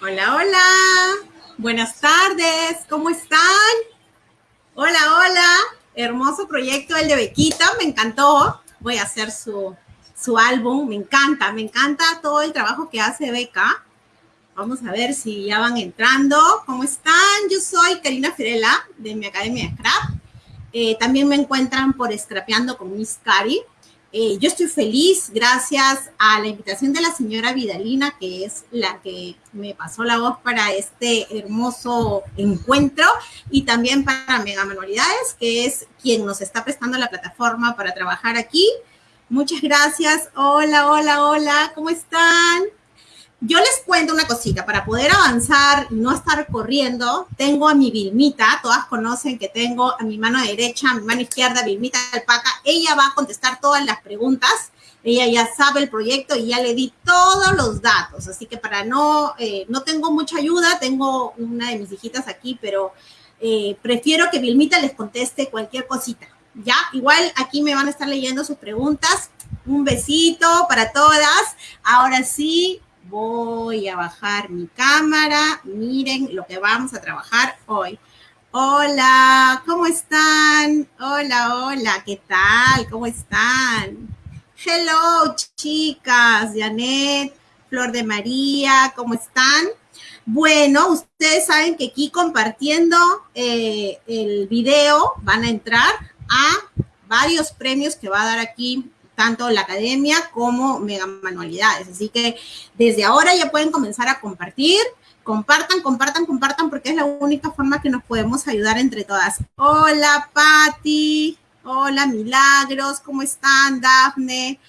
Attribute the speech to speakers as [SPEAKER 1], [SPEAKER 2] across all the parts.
[SPEAKER 1] Hola, hola. Buenas tardes. ¿Cómo están? Hola, hola. Hermoso proyecto el de Bequita. Me encantó. Voy a hacer su, su álbum. Me encanta, me encanta todo el trabajo que hace Beca. Vamos a ver si ya van entrando. ¿Cómo están? Yo soy Karina Firela de mi Academia de Scrap. Eh, también me encuentran por Scrapeando con Miss Cari. Eh, yo estoy feliz gracias a la invitación de la señora Vidalina, que es la que me pasó la voz para este hermoso encuentro, y también para Mega Manualidades, que es quien nos está prestando la plataforma para trabajar aquí. Muchas gracias. Hola, hola, hola, ¿cómo están? Yo les cuento una cosita, para poder avanzar y no estar corriendo, tengo a mi Vilmita, todas conocen que tengo a mi mano derecha, a mi mano izquierda, Vilmita Alpaca, ella va a contestar todas las preguntas, ella ya sabe el proyecto y ya le di todos los datos, así que para no, eh, no tengo mucha ayuda, tengo una de mis hijitas aquí, pero eh, prefiero que Vilmita les conteste cualquier cosita, ¿ya? Igual aquí me van a estar leyendo sus preguntas, un besito para todas, ahora sí, voy a bajar mi cámara. Miren lo que vamos a trabajar hoy. Hola, ¿cómo están? Hola, hola, ¿qué tal? ¿Cómo están? Hello, chicas, Janet, Flor de María, ¿cómo están? Bueno, ustedes saben que aquí compartiendo eh, el video van a entrar a varios premios que va a dar aquí tanto la academia como Mega Manualidades. Así que desde ahora ya pueden comenzar a compartir. Compartan, compartan, compartan, porque es la única forma que nos podemos ayudar entre todas. Hola, Patti. Hola, Milagros. ¿Cómo están, Dafne?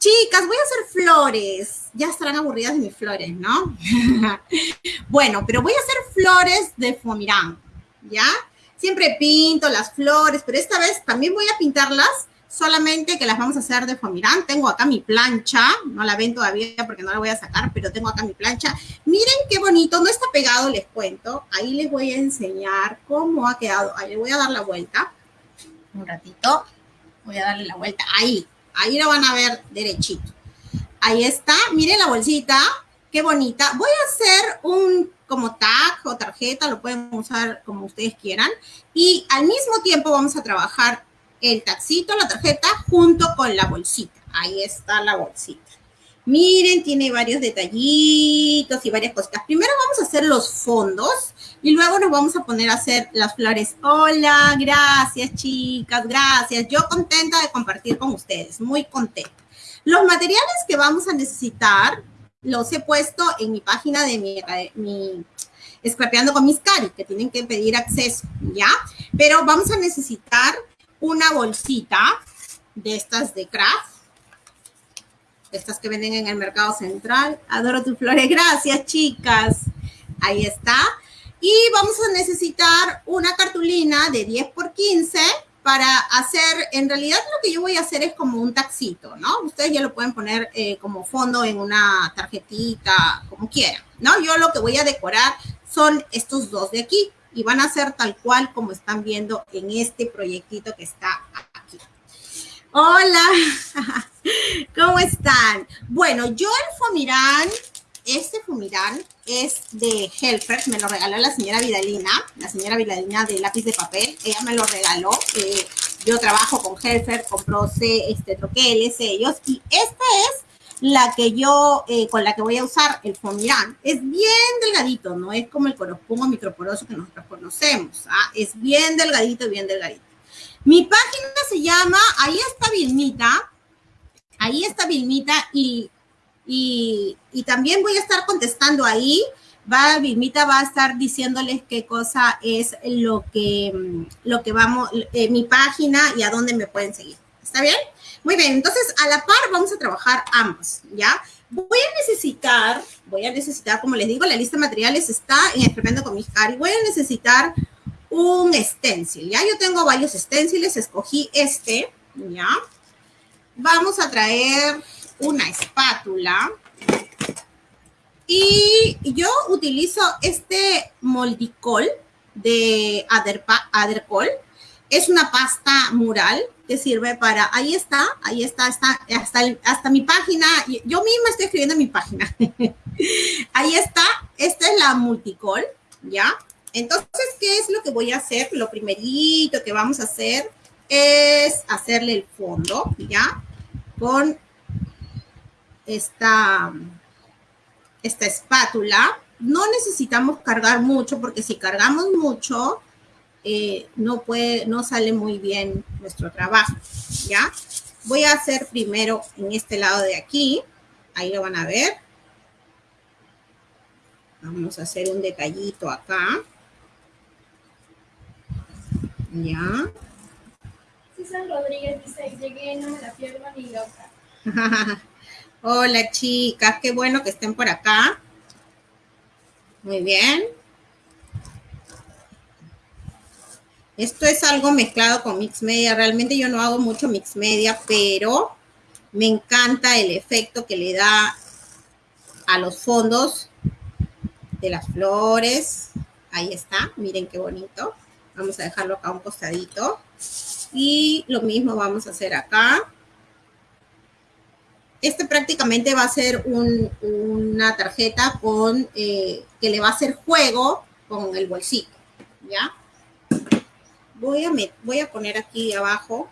[SPEAKER 1] Chicas, voy a hacer flores. Ya estarán aburridas de mis flores, ¿no? bueno, pero voy a hacer flores de Fomirán, ¿ya? Siempre pinto las flores, pero esta vez también voy a pintarlas solamente que las vamos a hacer de fomirán. Tengo acá mi plancha, no la ven todavía porque no la voy a sacar, pero tengo acá mi plancha. Miren qué bonito, no está pegado, les cuento. Ahí les voy a enseñar cómo ha quedado. Ahí le voy a dar la vuelta. Un ratito. Voy a darle la vuelta. Ahí, ahí lo van a ver derechito. Ahí está, miren la bolsita, qué bonita. Voy a hacer un como tag o tarjeta, lo pueden usar como ustedes quieran. Y al mismo tiempo vamos a trabajar el taxito, la tarjeta, junto con la bolsita. Ahí está la bolsita. Miren, tiene varios detallitos y varias cositas. Primero vamos a hacer los fondos y luego nos vamos a poner a hacer las flores. Hola, gracias chicas, gracias. Yo contenta de compartir con ustedes, muy contenta. Los materiales que vamos a necesitar los he puesto en mi página de mi, mi Scrapeando con mis cari, que tienen que pedir acceso, ¿ya? Pero vamos a necesitar una bolsita de estas de craft, estas que venden en el mercado central. Adoro tus flores, gracias chicas. Ahí está. Y vamos a necesitar una cartulina de 10 por 15 para hacer, en realidad lo que yo voy a hacer es como un taxito, ¿no? Ustedes ya lo pueden poner eh, como fondo en una tarjetita, como quieran, ¿no? Yo lo que voy a decorar son estos dos de aquí y van a ser tal cual como están viendo en este proyectito que está aquí. Hola, ¿cómo están? Bueno, yo el Fomirán, este Fomirán es de Helfer, me lo regaló la señora Vidalina, la señora Vidalina de lápiz de papel, ella me lo regaló. Eh, yo trabajo con Helfer, con Proce, este, troqueles, ellos, y esta es la que yo, eh, con la que voy a usar, el Fomirán, es bien delgadito, no es como el coropuma microporoso que nosotros conocemos, ¿ah? es bien delgadito, bien delgadito. Mi página se llama, ahí está Vilmita, ahí está Vilmita y, y, también voy a estar contestando ahí, va, Vilmita va a estar diciéndoles qué cosa es lo que, lo que vamos, eh, mi página y a dónde me pueden seguir. ¿Está bien? Muy bien, entonces a la par vamos a trabajar ambos, ¿ya? Voy a necesitar, voy a necesitar, como les digo, la lista de materiales está en Escribiendo con mis cari. Voy a necesitar un stencil, ¿ya? Yo tengo varios stenciles, escogí este, ¿ya? Vamos a traer una espátula. Y yo utilizo este moldicol de Adercol. Es una pasta mural que sirve para, ahí está, ahí está, está hasta, hasta mi página, yo misma estoy escribiendo mi página. Ahí está, esta es la multicol, ¿ya? Entonces, ¿qué es lo que voy a hacer? Lo primerito que vamos a hacer es hacerle el fondo, ¿ya? Con esta, esta espátula. No necesitamos cargar mucho porque si cargamos mucho, eh, no, puede, no sale muy bien nuestro trabajo, ¿ya? Voy a hacer primero en este lado de aquí, ahí lo van a ver. Vamos a hacer un detallito acá. Ya.
[SPEAKER 2] Susan Rodríguez dice, llegué, no me la pierdo ni loca.
[SPEAKER 1] Hola chicas, qué bueno que estén por acá. Muy bien. Esto es algo mezclado con mix media. Realmente yo no hago mucho mix media, pero me encanta el efecto que le da a los fondos de las flores. Ahí está, miren qué bonito. Vamos a dejarlo acá un costadito. Y lo mismo vamos a hacer acá. Este prácticamente va a ser una tarjeta con, eh, que le va a hacer juego con el bolsito, ¿ya? Voy a, voy a poner aquí abajo.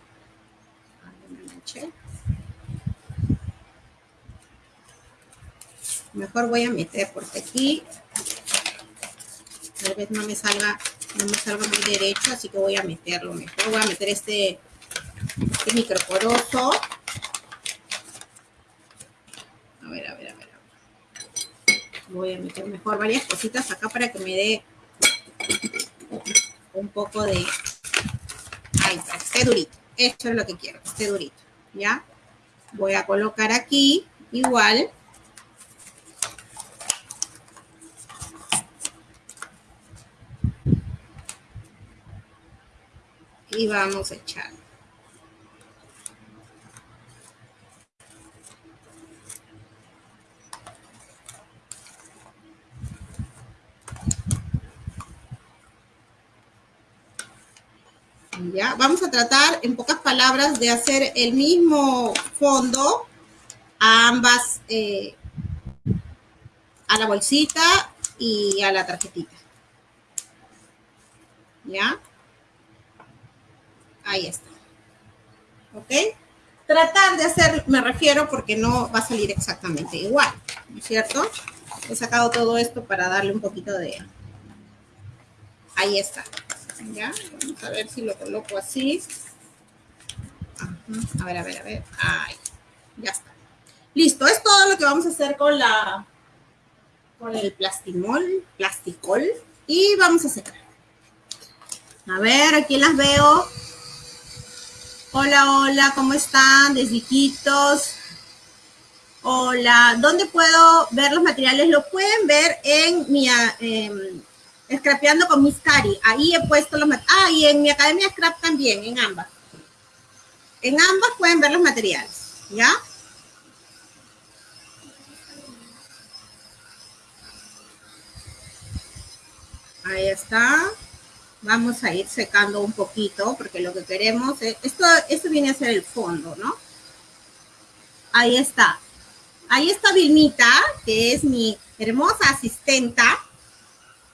[SPEAKER 1] Mejor voy a meter porque aquí tal vez no me salga, no me salga muy derecho, así que voy a meterlo mejor. Voy a meter este, este microporoso. A ver, a ver, a ver. Voy a meter mejor varias cositas acá para que me dé un poco de... Ahí está, esté durito. Esto es lo que quiero, esté durito. ¿Ya? Voy a colocar aquí igual y vamos a echar. Vamos a tratar, en pocas palabras, de hacer el mismo fondo a ambas, eh, a la bolsita y a la tarjetita. ¿Ya? Ahí está. ¿Ok? Tratar de hacer, me refiero porque no va a salir exactamente igual, ¿no es cierto? He sacado todo esto para darle un poquito de... Ahí está. ¿Ya? Vamos a ver si lo coloco así. A ver, a ver, a ver. Ahí. Ya está. Listo. Es todo lo que vamos a hacer con la... Con el plastimol, plasticol. Y vamos a secar. A ver, aquí las veo. Hola, hola, ¿cómo están? Desdiquitos. Hola, ¿dónde puedo ver los materiales? Lo pueden ver en mi eh, Scrapeando con Miss Cari. Ahí he puesto los materiales. Ah, y en mi Academia Scrap también, en ambas. En ambas pueden ver los materiales, ¿ya? Ahí está vamos a ir secando un poquito porque lo que queremos es, esto, esto viene a ser el fondo, ¿no? Ahí está. Ahí está Vilmita, que es mi hermosa asistenta.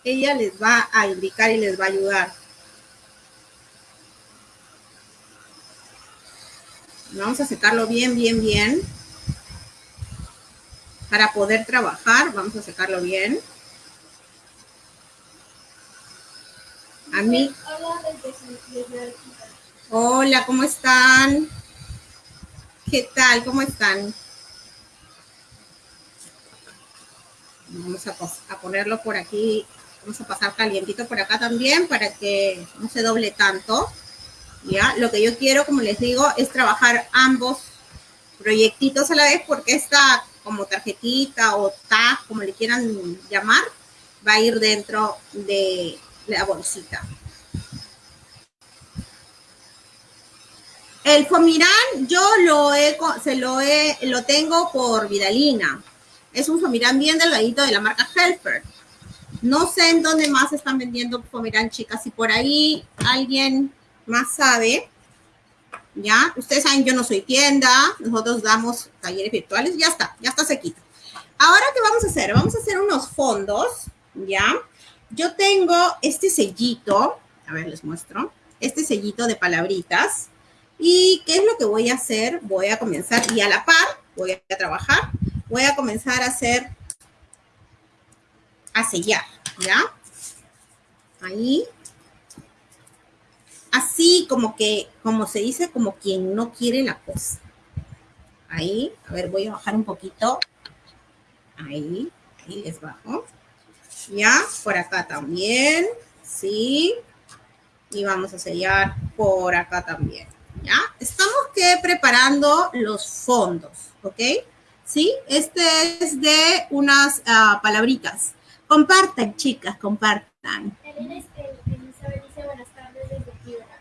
[SPEAKER 1] Ella les va a indicar y les va a ayudar. Vamos a secarlo bien, bien, bien. Para poder trabajar, vamos a secarlo bien. A mí. Hola, ¿cómo están? ¿Qué tal? ¿Cómo están? Vamos a, ponerlo por aquí. Vamos a pasar calientito por acá también para que no se doble tanto. ¿Ya? Lo que yo quiero, como les digo, es trabajar ambos proyectitos a la vez porque esta como tarjetita o tag, como le quieran llamar, va a ir dentro de la bolsita. El Fomirán yo lo he, se lo, he, lo tengo por Vidalina. Es un Fomirán bien delgadito de la marca Helper. No sé en dónde más están vendiendo Fomirán, chicas. Si por ahí alguien más sabe, ya. Ustedes saben, yo no soy tienda. Nosotros damos talleres virtuales. Ya está, ya está sequito. Ahora, ¿qué vamos a hacer? Vamos a hacer unos fondos, ¿ya? Yo tengo este sellito, a ver, les muestro, este sellito de palabritas. ¿Y qué es lo que voy a hacer? Voy a comenzar, y a la par, voy a trabajar, voy a comenzar a hacer, a sellar, ¿ya? Ahí. Así como que, como se dice, como quien no quiere la cosa. Ahí, a ver, voy a bajar un poquito Ahí, ahí les bajo. Ya, por acá también, sí. Y vamos a sellar por acá también, ¿ya? Estamos que preparando los fondos, ¿ok? Sí, este es de unas uh, palabritas. Compartan, chicas, compartan.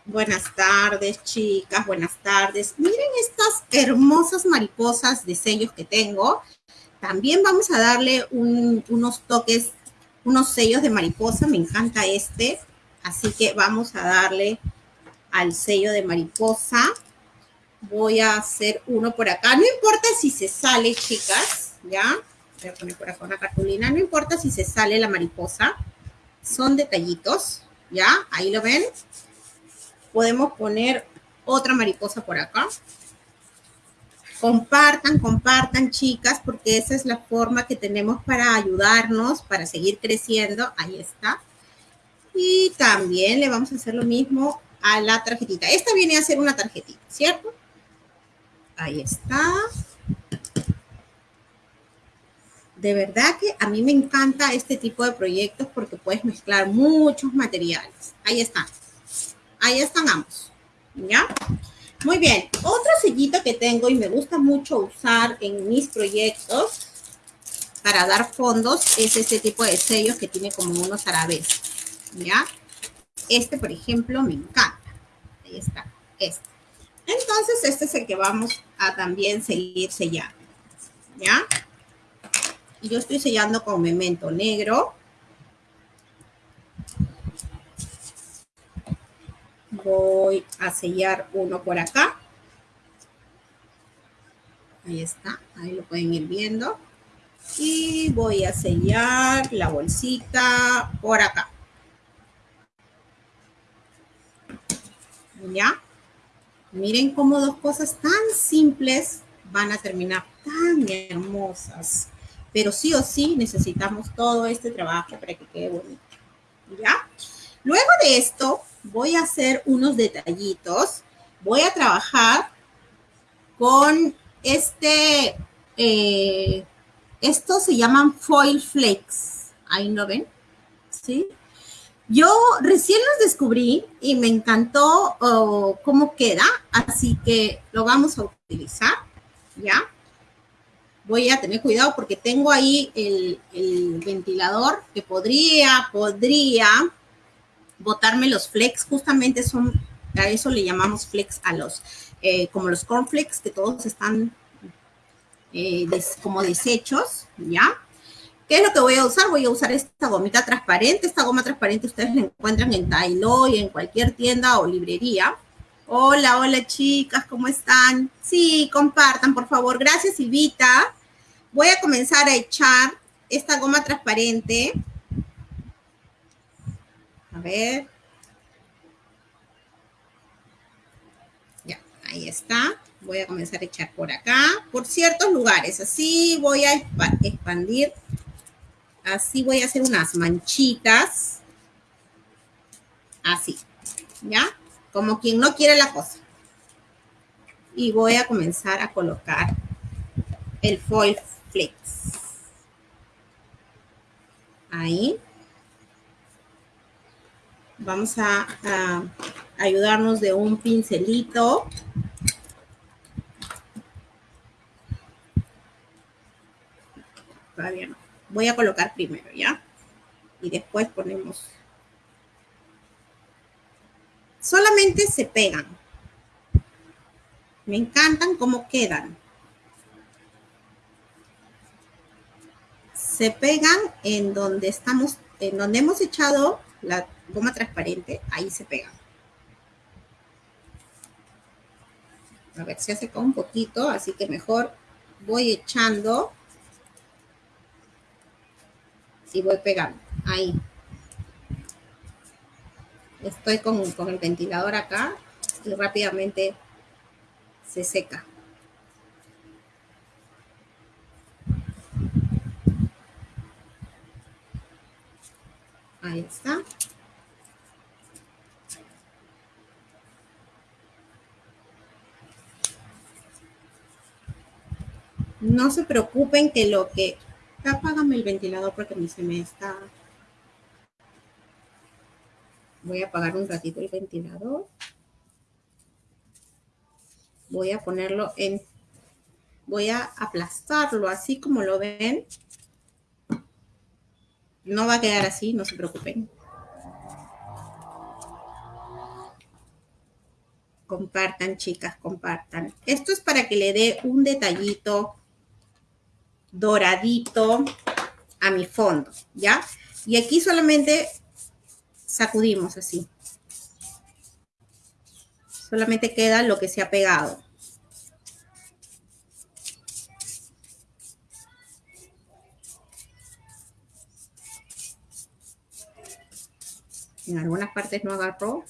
[SPEAKER 1] Buenas tardes, chicas, buenas tardes. Miren estas hermosas mariposas de sellos que tengo. También vamos a darle unos toques, unos sellos de mariposa. Me encanta este. Así que vamos a darle al sello de mariposa. Voy a hacer uno por acá. No importa si se sale, chicas. ¿Ya? Voy a poner por acá una cartulina. No importa si se sale la mariposa. Son detallitos. ¿Ya? Ahí lo ven. Podemos poner otra mariposa por acá. Compartan, compartan, chicas, porque esa es la forma que tenemos para ayudarnos, para seguir creciendo. Ahí está. Y también le vamos a hacer lo mismo a la tarjetita. Esta viene a ser una tarjetita, ¿cierto? Ahí está. De verdad que a mí me encanta este tipo de proyectos porque puedes mezclar muchos materiales. Ahí están. Ahí están ambos. ¿Ya? Muy bien, otro sellito que tengo y me gusta mucho usar en mis proyectos para dar fondos es este tipo de sellos que tiene como unos árabes, ¿ya? Este, por ejemplo, me encanta. Ahí está, este. Entonces, este es el que vamos a también seguir sellando, ¿ya? Y yo estoy sellando con memento negro. voy a sellar uno por acá. Ahí está, ahí lo pueden ir viendo. Y voy a sellar la bolsita por acá. ¿Ya? Miren cómo dos cosas tan simples van a terminar tan hermosas. Pero sí o sí necesitamos todo este trabajo para que quede bonito. ¿Ya? Luego de esto, voy a hacer unos detallitos. Voy a trabajar con este, eh, estos se llaman foil flakes. Ahí lo ven, ¿sí? Yo recién los descubrí y me encantó oh, cómo queda, así que lo vamos a utilizar, ¿ya? Voy a tener cuidado porque tengo ahí el, ventilador que podría, podría botarme los flex, justamente son, a eso le llamamos flex a los, eh, como los cornflakes, que todos están eh, como desechos, ¿ya? ¿Qué es lo que voy a usar? Voy a usar esta gomita transparente. Esta goma transparente ustedes la encuentran en Tailo y en cualquier tienda o librería. Hola, hola chicas, ¿cómo están? Sí, compartan, por favor. Gracias, Silvita. Voy a comenzar a echar esta goma transparente a ver. Ya, ahí está. Voy a comenzar a echar por acá, por ciertos lugares. Así voy a expandir. Así voy a hacer unas manchitas. Así, ¿ya? Como quien no quiere la cosa. Y voy a comenzar a colocar el foil flex. Ahí vamos a, ayudarnos de un pincelito. Todavía no. Voy a colocar primero, ¿ya? Y después ponemos... Solamente se pegan. Me encantan cómo quedan. Se pegan en donde estamos, en donde hemos echado la goma transparente, ahí se pega. A ver, se seca un poquito, así que mejor voy echando y voy pegando. Ahí. Estoy con, con el ventilador acá y rápidamente se seca. Ahí está. No se preocupen que lo que... Apágame el ventilador porque se me está... Voy a apagar un ratito el ventilador. Voy a ponerlo en... Voy a aplastarlo así como lo ven. No va a quedar así, no se preocupen. Compartan, chicas, compartan. Esto es para que le dé un detallito doradito a mi fondo, ¿ya? Y aquí solamente sacudimos así. Solamente queda lo que se ha pegado. En algunas partes no agarró,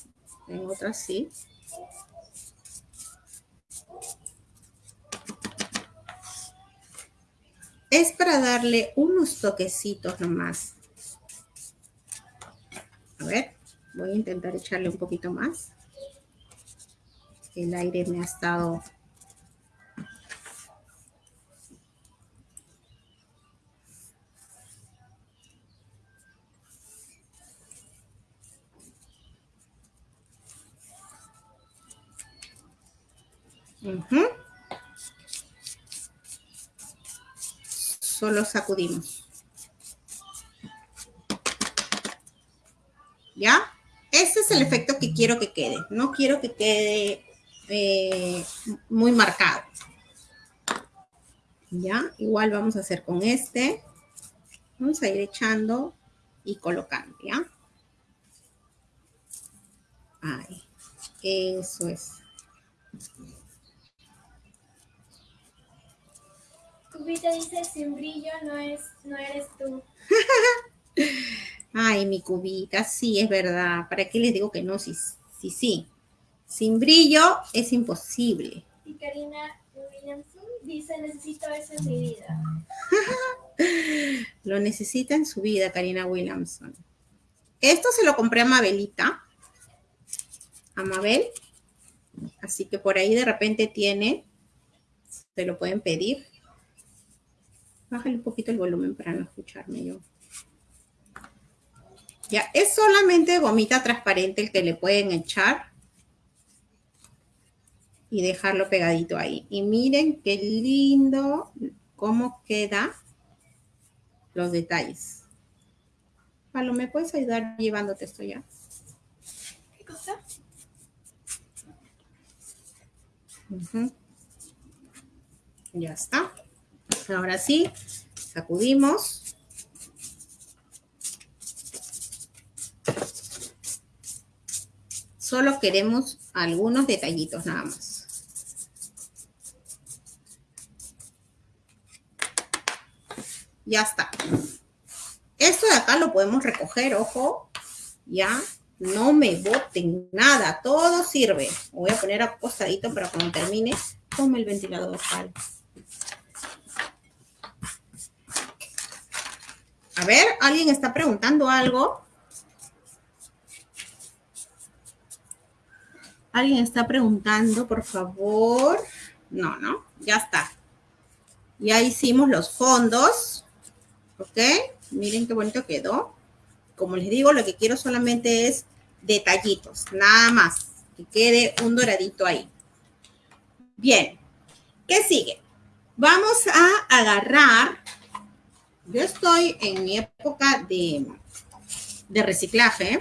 [SPEAKER 1] en otras sí. Es para darle unos toquecitos nomás. A ver, voy a intentar echarle un poquito más. El aire me ha estado... solo sacudimos. ¿Ya? Este es el efecto que quiero que quede. No quiero que quede eh, muy marcado. ¿Ya? Igual vamos a hacer con este. Vamos a ir echando y colocando, ¿ya? Ahí. Eso es.
[SPEAKER 2] Cubita dice, sin brillo no, es, no eres tú.
[SPEAKER 1] Ay, mi cubita, sí, es verdad. ¿Para qué les digo que no? Sí, sí, sí. Sin brillo es imposible.
[SPEAKER 2] Y Karina Williamson dice, necesito eso en mi vida.
[SPEAKER 1] lo necesita en su vida, Karina Williamson. Esto se lo compré a Mabelita. A Mabel. Así que por ahí de repente tiene. Se lo pueden pedir. Bájale un poquito el volumen para no escucharme yo. Ya, es solamente gomita transparente el que le pueden echar. Y dejarlo pegadito ahí. Y miren qué lindo cómo queda los detalles. Palo, ¿me puedes ayudar llevándote esto ya?
[SPEAKER 2] ¿Qué cosa?
[SPEAKER 1] Ya está. Ahora sí, sacudimos. Solo queremos algunos detallitos nada más. Ya está. Esto de acá lo podemos recoger, ojo. Ya, no me boten nada, todo sirve. Voy a poner acostadito para cuando termine, tome el ventilador. A ver, ¿alguien está preguntando algo? ¿Alguien está preguntando, por favor? No, no, ya está. Ya hicimos los fondos. ¿Ok? Miren qué bonito quedó. Como les digo, lo que quiero solamente es detallitos, nada más. Que quede un doradito ahí. Bien. ¿Qué sigue? Vamos a agarrar yo estoy en mi época de, de reciclaje.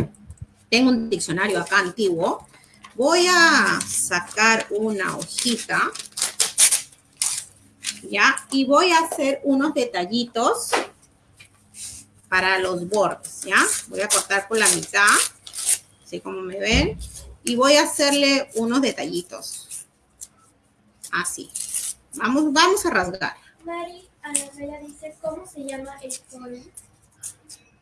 [SPEAKER 1] Tengo un diccionario acá antiguo. Voy a sacar una hojita. ¿Ya? Y voy a hacer unos detallitos para los bordes, ¿ya? Voy a cortar por la mitad, así como me ven. Y voy a hacerle unos detallitos. Así. Vamos, vamos a rasgar.
[SPEAKER 2] ¿Cómo se llama el foil?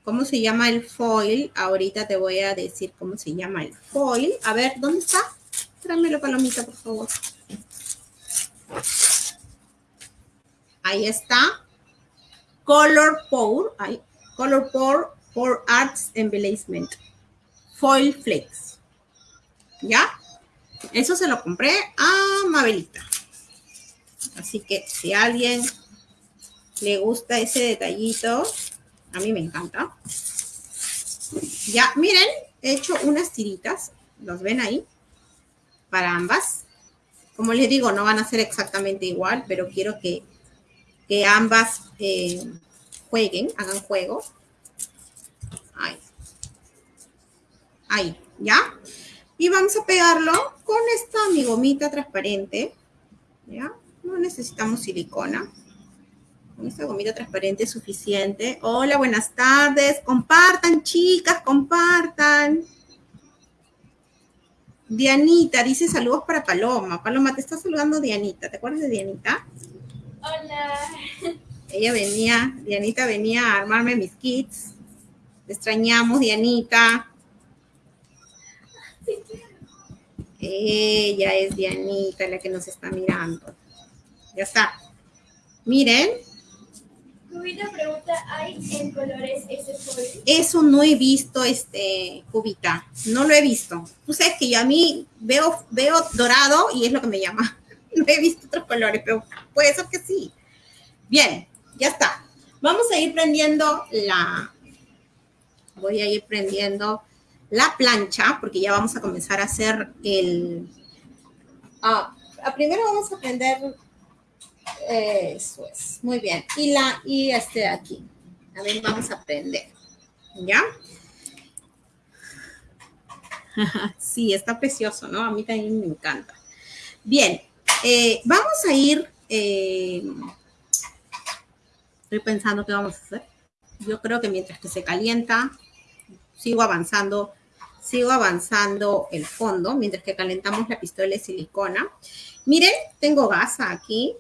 [SPEAKER 1] cómo se llama el foil. Ahorita te voy a decir cómo se llama el foil. A ver, ¿dónde está? Tráemelo, palomita, por favor. Ahí está. Color Pour. Color Pour for Arts Embellishment. Foil Flakes. ¿Ya? Eso se lo compré a Mabelita. Así que si alguien le gusta ese detallito, a mí me encanta. Ya, miren, he hecho unas tiritas, ¿los ven ahí? Para ambas. Como les digo, no van a ser exactamente igual, pero quiero que, que ambas eh, jueguen, hagan juego. Ahí. Ahí, ¿ya? Y vamos a pegarlo con esta mi gomita transparente, ¿ya? No necesitamos silicona. Con esta gomita transparente es suficiente. Hola, buenas tardes. Compartan, chicas, compartan. Dianita dice saludos para Paloma. Paloma, te está saludando Dianita. ¿Te acuerdas de Dianita?
[SPEAKER 2] Hola.
[SPEAKER 1] Ella venía, Dianita venía a armarme mis kits. Te extrañamos, Dianita. Ella es Dianita la que nos está mirando. Ya está. Miren,
[SPEAKER 2] Cubita pregunta, ¿hay en colores ese foil?
[SPEAKER 1] Eso no he visto, este, Cubita. No lo he visto. Tú sabes que yo a mí veo, veo dorado y es lo que me llama. No he visto otros colores, pero puede ser que sí. Bien, ya está. Vamos a ir prendiendo la... Voy a ir prendiendo la plancha porque ya vamos a comenzar a hacer el... Ah, primero vamos a prender eso es, muy bien. Y la, y este de aquí. A ver, vamos a prender. ¿Ya? sí, está precioso, ¿no? A mí también me encanta. Bien, eh, vamos a ir... Eh, estoy pensando qué vamos a hacer. Yo creo que mientras que se calienta, sigo avanzando, sigo avanzando el fondo, mientras que calentamos la pistola de silicona. Miren, tengo gasa aquí,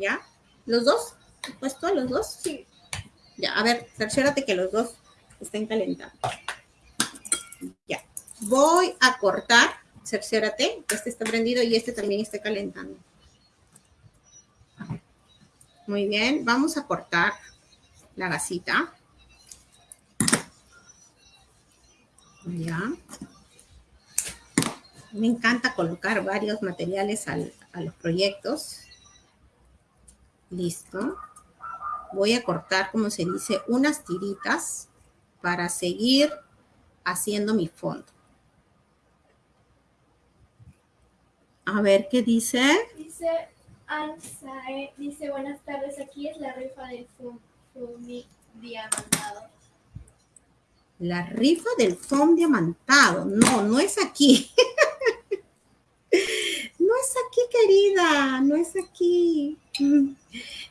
[SPEAKER 1] ¿Ya? ¿Los dos? ¿Puesto los dos? Sí. Ya, a ver, cerciórate que los dos estén calentando. Ya. Voy a cortar, cerciórate, que este está prendido y este también esté calentando. Muy bien, vamos a cortar la gasita. Ya. Me encanta colocar varios materiales a los proyectos. Listo. Voy a cortar, como se dice, unas tiritas para seguir haciendo mi fondo. A ver, ¿qué dice?
[SPEAKER 2] Dice Ansae, dice buenas tardes, aquí es la rifa del foam diamantado.
[SPEAKER 1] La rifa del foam diamantado. No, no es aquí. no es aquí, querida, no es aquí.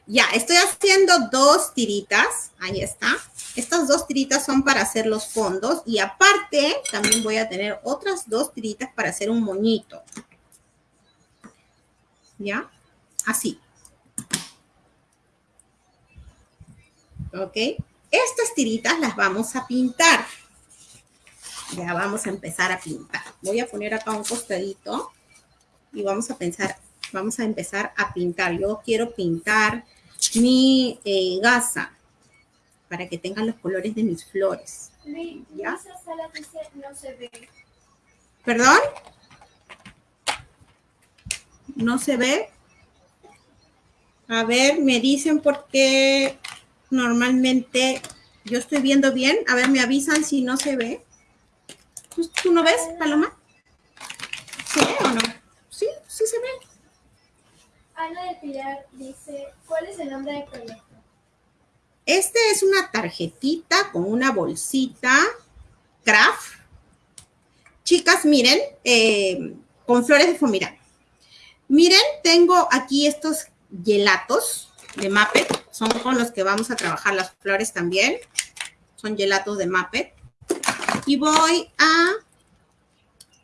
[SPEAKER 1] Ya, estoy haciendo dos tiritas. Ahí está. Estas dos tiritas son para hacer los fondos. Y aparte, también voy a tener otras dos tiritas para hacer un moñito. ¿Ya? Así. ¿Ok? Estas tiritas las vamos a pintar. Ya vamos a empezar a pintar. Voy a poner acá un costadito y vamos a pensar vamos a empezar a pintar. Yo quiero pintar mi eh, gasa para que tengan los colores de mis flores.
[SPEAKER 2] ¿Ya? Sala dice no se ve.
[SPEAKER 1] ¿Perdón? ¿No se ve? A ver, me dicen por qué normalmente yo estoy viendo bien. A ver, me avisan si no se ve. ¿Tú no ves, Paloma? ¿Sí o no? Sí, sí se ve.
[SPEAKER 2] Ana de Pilar dice, ¿cuál es el nombre del proyecto?
[SPEAKER 1] Este es una tarjetita con una bolsita craft. Chicas, miren, eh, con flores de fomirán. Miren, tengo aquí estos gelatos de Muppet. Son con los que vamos a trabajar las flores también. Son gelatos de Muppet. Y voy a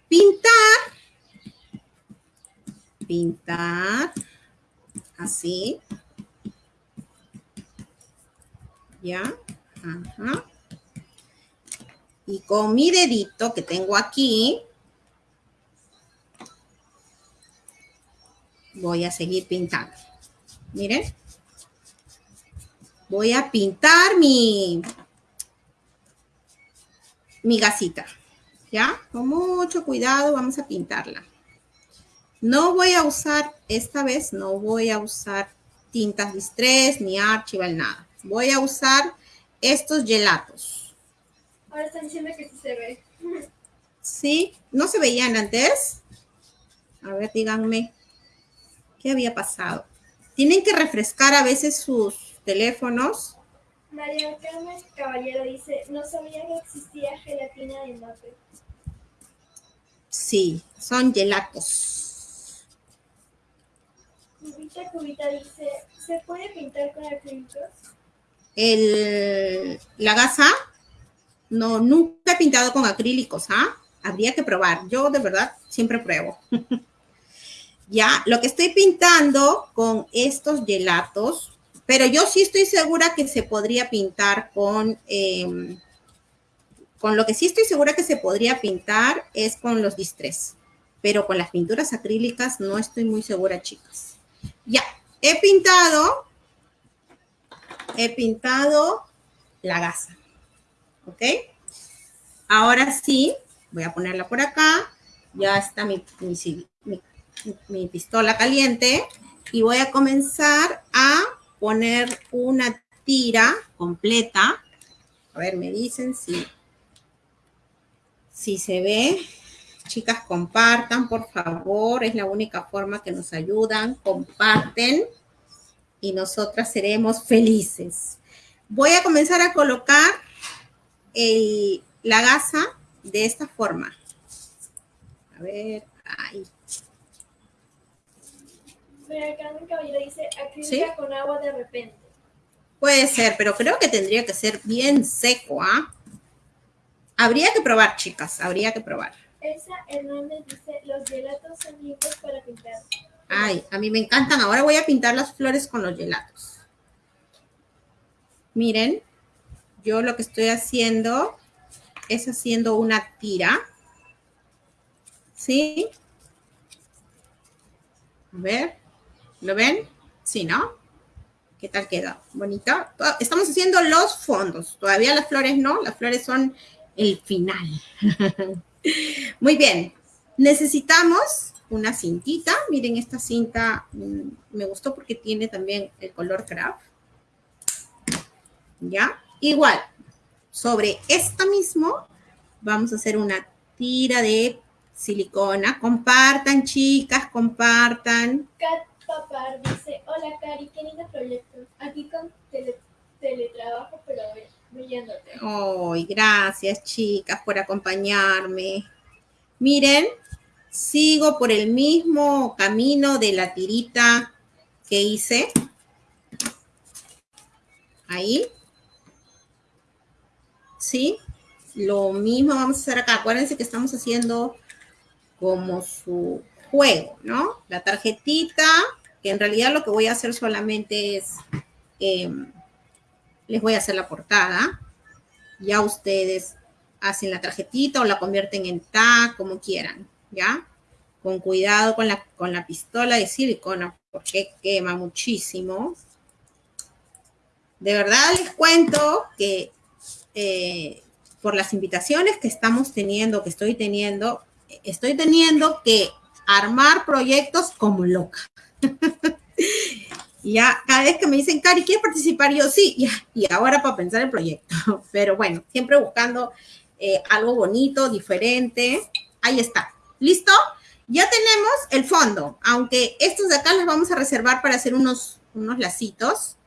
[SPEAKER 1] pintar. Pintar así. ¿Ya? Ajá. Y con mi dedito que tengo aquí, voy a seguir pintando. Miren. Voy a pintar mi, mi gasita. ¿Ya? Con mucho cuidado vamos a pintarla. No voy a usar, esta vez no voy a usar tintas distress ni archival, nada. Voy a usar estos gelatos.
[SPEAKER 2] Ahora están diciendo que sí se ve.
[SPEAKER 1] ¿Sí? ¿No se veían antes? A ver, díganme. ¿Qué había pasado? Tienen que refrescar a veces sus teléfonos.
[SPEAKER 2] María Carmen Caballero dice, no sabía que existía gelatina de mate.
[SPEAKER 1] Sí, son gelatos.
[SPEAKER 2] Dice, ¿se puede pintar con acrílicos?
[SPEAKER 1] El, la gasa, no, nunca he pintado con acrílicos, ¿ah? Habría que probar. Yo de verdad siempre pruebo. ya, lo que estoy pintando con estos gelatos, pero yo sí estoy segura que se podría pintar con, em, con lo que sí estoy segura que se podría pintar es con los distress. Pero con las pinturas acrílicas no estoy muy segura, chicas. Ya, he pintado, he pintado la gasa. ¿Ok? Ahora sí, voy a ponerla por acá. Ya está mi, mi, pistola caliente. Y voy a comenzar a poner una tira completa. A ver, me dicen si, si se ve. Chicas, compartan, por favor. Es la única forma que nos ayudan. Comparten y nosotras seremos felices. Voy a comenzar a colocar la gasa de esta forma. A ver, ahí.
[SPEAKER 2] Mira, Carmen Caballero dice acrílica con agua de repente.
[SPEAKER 1] Puede ser, pero creo que tendría que ser bien seco, ¿ah? Habría que probar, chicas, habría que probar.
[SPEAKER 2] Elsa Hernández dice, los gelatos son limpios para pintar.
[SPEAKER 1] Ay, a mí me encantan. Ahora voy a pintar las flores con los gelatos. Miren, yo lo que estoy haciendo es haciendo una tira. ¿Sí? A ver. ¿Lo ven? Sí, ¿no? ¿Qué tal queda? ¿Bonito? Estamos haciendo los fondos. Todavía las flores no. Las flores son el final. Muy bien. Necesitamos una cintita. Miren, esta cinta mm, me gustó porque tiene también el color craft. ¿Ya? Igual, sobre esta mismo vamos a hacer una tira de silicona. Compartan, chicas, compartan.
[SPEAKER 2] Kat Papar dice, hola Cari, qué lindo proyecto. Aquí con teletrabajo, pero
[SPEAKER 1] Ay, gracias, chicas, por acompañarme. Miren, sigo por el mismo camino de la tirita que hice. Ahí. ¿Sí? Lo mismo vamos a hacer acá. Acuérdense que estamos haciendo como su juego, ¿no? La tarjetita, que en realidad lo que voy a hacer solamente es, em, les voy a hacer la portada. Ya ustedes hacen la tarjetita o la convierten en tag, como quieran, ¿ya? Con cuidado con la, con la pistola de silicona, porque quema muchísimo. De verdad les cuento que eh, por las invitaciones que estamos teniendo, que estoy teniendo, estoy teniendo que armar proyectos como loca. y ya cada vez que me dicen, Cari, ¿quieres participar? Yo sí, y ahora para pensar el proyecto. Pero bueno, siempre buscando eh, algo bonito, diferente. Ahí está. ¿Listo? Ya tenemos el fondo, aunque estos de acá los vamos a reservar para hacer unos, unos lacitos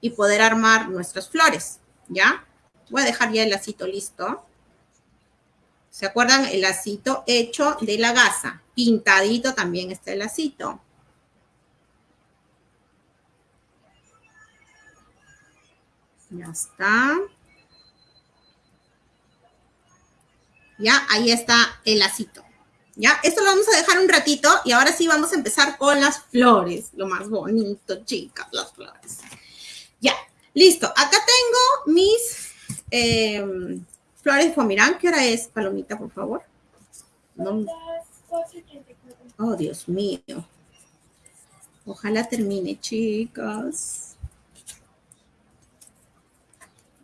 [SPEAKER 1] y poder armar nuestras flores, ¿ya? Voy a dejar ya el lacito listo. ¿Se acuerdan? El lacito hecho de la gasa. Pintadito también está el lacito. Ya está. Ya, ahí está el lacito. Ya, esto lo vamos a dejar un ratito y ahora sí vamos a empezar con las flores. Lo más bonito, chicas, las flores. Ya, listo. Acá tengo mis eh, Flores Fomirán, ¿qué hora es, Palomita, por favor?
[SPEAKER 2] No. Las 4.34.
[SPEAKER 1] Oh, Dios mío. Ojalá termine, chicas.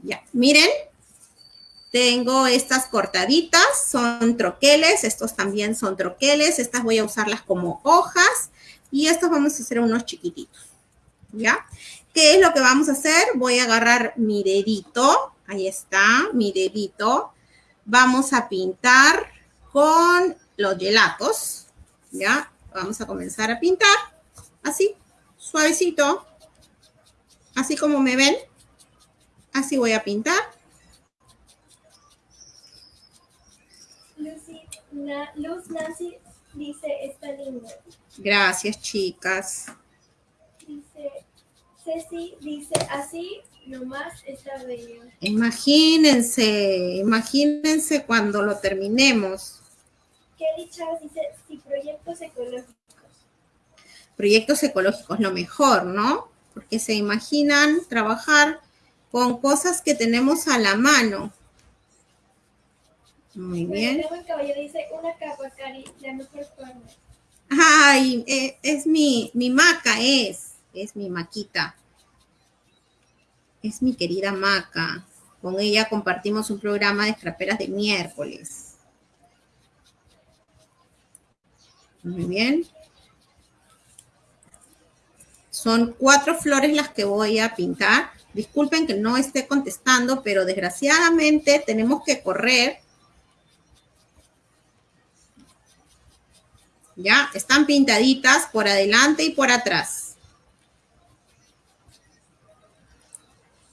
[SPEAKER 1] Ya, miren. Tengo estas cortaditas, son troqueles, estos también son troqueles, estas voy a usarlas como hojas y estos vamos a hacer unos chiquititos, ¿ya? ¿Qué es lo que vamos a hacer? Voy a agarrar mi dedito, ahí está, mi dedito. Vamos a pintar con los gelatos, ¿ya? Vamos a comenzar a pintar, así, suavecito, así como me ven, así voy a pintar.
[SPEAKER 2] Luz Nancy dice, está lindo.
[SPEAKER 1] Gracias, chicas.
[SPEAKER 2] Dice, Ceci dice, así nomás está bello.
[SPEAKER 1] Imagínense, imagínense cuando lo terminemos.
[SPEAKER 2] Kelly Chávez dice, sí, proyectos ecológicos.
[SPEAKER 1] Proyectos ecológicos, lo mejor, ¿no? Porque se imaginan trabajar con cosas que tenemos a la mano. Muy bien.
[SPEAKER 2] dice una capa, Cari, la mejor forma.
[SPEAKER 1] Ay, eh, es mi, mi maca, es, es mi maquita. Es mi querida maca. Con ella compartimos un programa de escraperas de miércoles. Muy bien. Son cuatro flores las que voy a pintar. Disculpen que no esté contestando, pero desgraciadamente tenemos que correr ¿Ya? Están pintaditas por adelante y por atrás.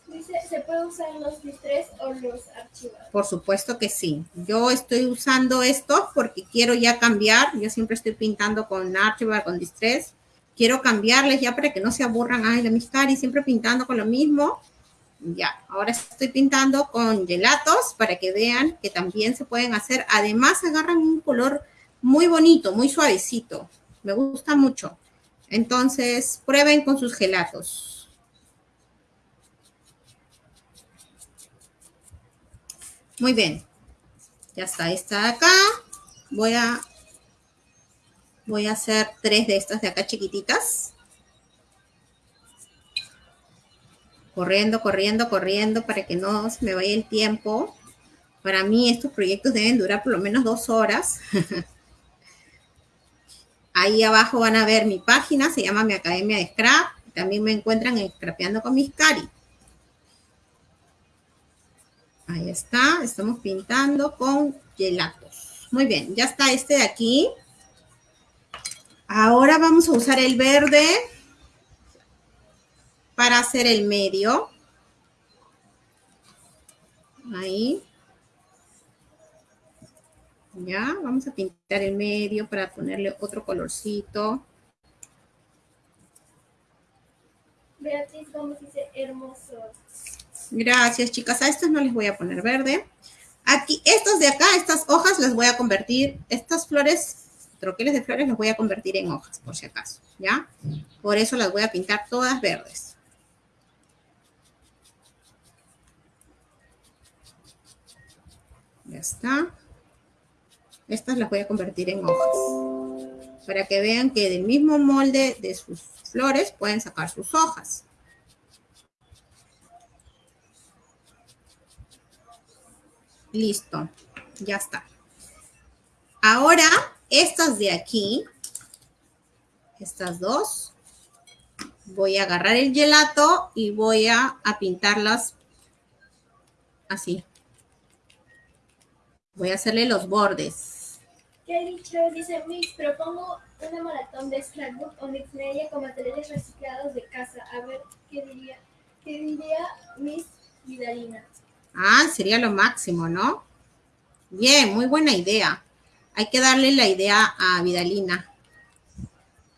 [SPEAKER 2] Dice, ¿se puede usar los distress o los archivados?
[SPEAKER 1] Por supuesto que sí. Yo estoy usando estos porque quiero ya cambiar. Yo siempre estoy pintando con archivar, con distress. Quiero cambiarles ya para que no se aburran. Ay, la y siempre pintando con lo mismo. Ya, ahora estoy pintando con gelatos para que vean que también se pueden hacer. Además, agarran un color muy bonito, muy suavecito. Me gusta mucho. Entonces, prueben con sus gelatos. Muy bien. Ya está, esta de acá. Voy a, voy a hacer tres de estas de acá chiquititas. Corriendo, corriendo, corriendo para que no se me vaya el tiempo. Para mí estos proyectos deben durar por lo menos dos horas. Ahí abajo van a ver mi página, se llama mi Academia de Scrap. También me encuentran en Scrapeando con mis cari. Ahí está, estamos pintando con gelatos. Muy bien, ya está este de aquí. Ahora vamos a usar el verde para hacer el medio. Ahí. ¿ya? Vamos a pintar el medio para ponerle otro colorcito.
[SPEAKER 2] Beatriz Gómez dice hermoso.
[SPEAKER 1] Gracias, chicas. A estos no les voy a poner verde. Aquí, estos de acá, estas hojas las voy a convertir, estas flores, troqueles de flores, las voy a convertir en hojas, por si acaso, ¿ya? Por eso las voy a pintar todas verdes. Ya está. Estas las voy a convertir en hojas. Para que vean que del mismo molde de sus flores pueden sacar sus hojas. Listo, ya está. Ahora, estas de aquí, estas dos, voy a agarrar el gelato y voy a, a pintarlas así. Voy a hacerle los bordes.
[SPEAKER 2] Kelly Chávez dice, Mix, propongo una maratón de scrapbook o media con materiales reciclados de casa. A ver, ¿qué diría, qué diría Miss Vidalina?
[SPEAKER 1] Ah, sería lo máximo, ¿no? Bien, muy buena idea. Hay que darle la idea a Vidalina.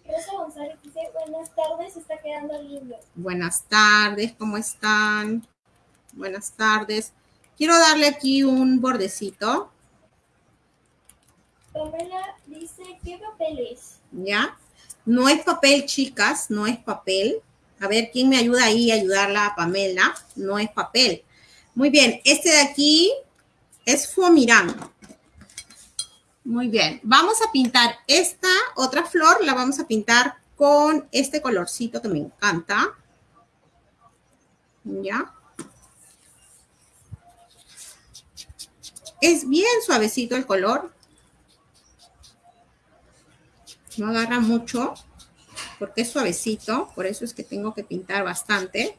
[SPEAKER 2] Rosa González dice, buenas tardes, está quedando lindo.
[SPEAKER 1] Buenas tardes, ¿cómo están? Buenas tardes. Quiero darle aquí un bordecito
[SPEAKER 2] Pamela dice, ¿qué papel es?
[SPEAKER 1] ¿Ya? No es papel, chicas, no es papel. A ver, ¿quién me ayuda ahí a ayudarla a Pamela? No es papel. Muy bien, este de aquí es Fomirán. Muy bien, vamos a pintar esta otra flor, la vamos a pintar con este colorcito que me encanta. ¿Ya? Es bien suavecito el color. No agarra mucho porque es suavecito, por eso es que tengo que pintar bastante.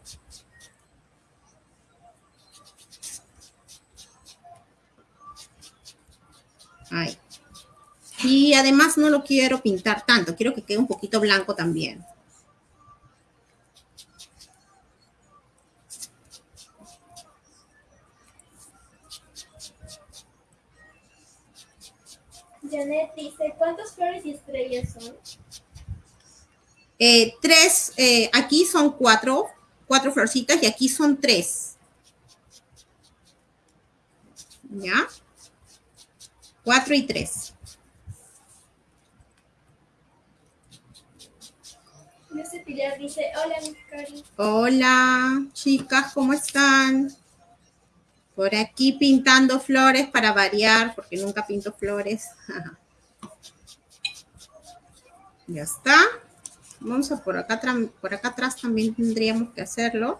[SPEAKER 1] Ahí. Y además no lo quiero pintar tanto, quiero que quede un poquito blanco también.
[SPEAKER 2] Janet dice, ¿cuántas flores y estrellas son?
[SPEAKER 1] Eh, tres, eh, aquí son cuatro, cuatro florcitas y aquí son tres. ¿Ya? Cuatro y tres.
[SPEAKER 2] Hola, Cari.
[SPEAKER 1] Hola, chicas, ¿cómo están? Por aquí pintando flores para variar, porque nunca pinto flores. ya está. Vamos a por acá, por acá atrás también tendríamos que hacerlo.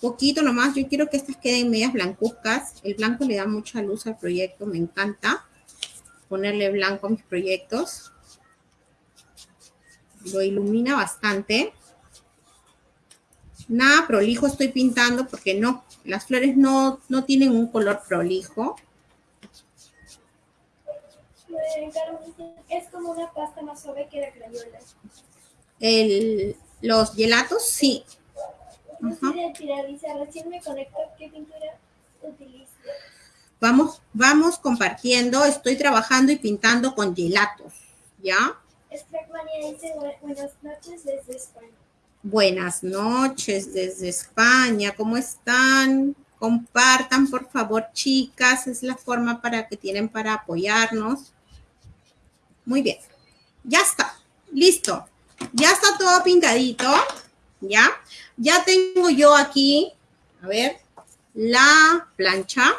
[SPEAKER 1] Poquito nomás, yo quiero que estas queden medias blancuzcas. El blanco le da mucha luz al proyecto, me encanta ponerle blanco a mis proyectos. Lo ilumina bastante. Nada prolijo estoy pintando porque no, las flores no, no tienen un color prolijo.
[SPEAKER 2] Es como una pasta más suave que la crayola.
[SPEAKER 1] El, los gelatos, sí.
[SPEAKER 2] recién me conecto, ¿qué pintura?
[SPEAKER 1] Vamos, vamos compartiendo, estoy trabajando y pintando con gelatos, ¿ya?
[SPEAKER 2] Buenas noches desde España.
[SPEAKER 1] Buenas noches desde España, ¿cómo están? Compartan, por favor, chicas, es la forma para que tienen para apoyarnos. Muy bien, ya está, listo. Ya está todo pintadito, ¿ya? Ya tengo yo aquí, a ver, la plancha.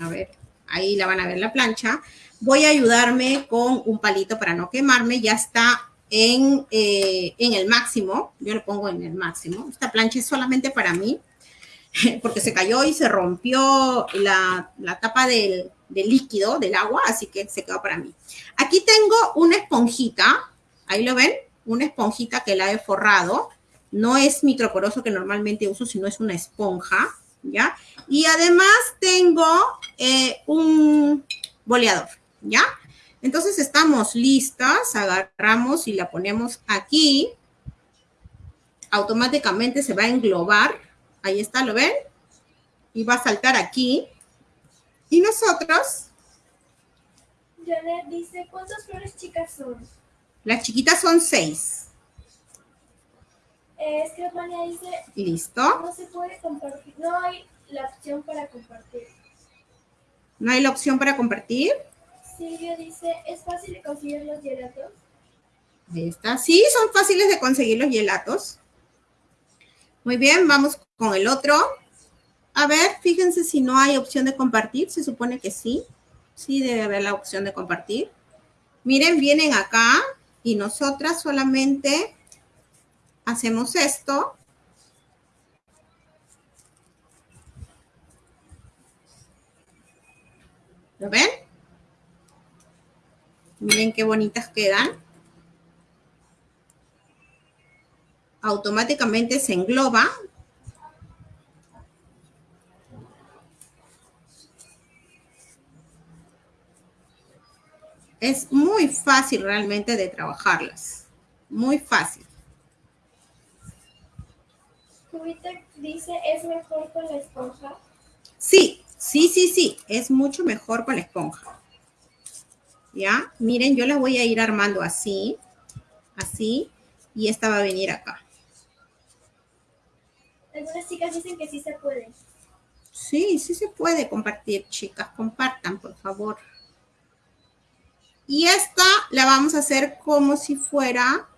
[SPEAKER 1] A ver, ahí la van a ver la plancha. Voy a ayudarme con un palito para no quemarme. Ya está en, eh, en el máximo. Yo lo pongo en el máximo. Esta plancha es solamente para mí porque se cayó y se rompió la, tapa del, del, líquido, del agua, así que se quedó para mí. Aquí tengo una esponjita, ahí lo ven, una esponjita que la he forrado. No es microporoso que normalmente uso, sino es una esponja, ¿ya? Y además tengo eh, un boleador, ¿ya? Entonces estamos listas, agarramos y la ponemos aquí. Automáticamente se va a englobar. Ahí está, ¿lo ven? Y va a saltar aquí. Y nosotros...
[SPEAKER 2] Janet dice, ¿cuántas flores chicas son?
[SPEAKER 1] Las chiquitas son seis.
[SPEAKER 2] Eh, dice...
[SPEAKER 1] Listo.
[SPEAKER 2] No se puede compartir, no hay la opción para compartir.
[SPEAKER 1] ¿No hay la opción para compartir?
[SPEAKER 2] Silvia dice, ¿es fácil de conseguir los gelatos?
[SPEAKER 1] Ahí está. Sí, son fáciles de conseguir los gelatos. Muy bien, vamos con el otro. A ver, fíjense si no hay opción de compartir. Se supone que sí. Sí debe haber la opción de compartir. Miren, vienen acá y nosotras solamente hacemos esto. ¿Lo ven? Miren qué bonitas quedan. Automáticamente se engloba. Es muy fácil realmente de trabajarlas. Muy fácil.
[SPEAKER 2] dice, ¿es mejor con la esponja?
[SPEAKER 1] Sí, sí, sí, sí. Es mucho mejor con la esponja. ¿Ya? Miren, yo la voy a ir armando así, así, y esta va a venir acá.
[SPEAKER 2] Algunas chicas dicen que sí se puede.
[SPEAKER 1] Sí, sí se puede compartir, chicas. Compartan, por favor. Y esta la vamos a hacer como si fuera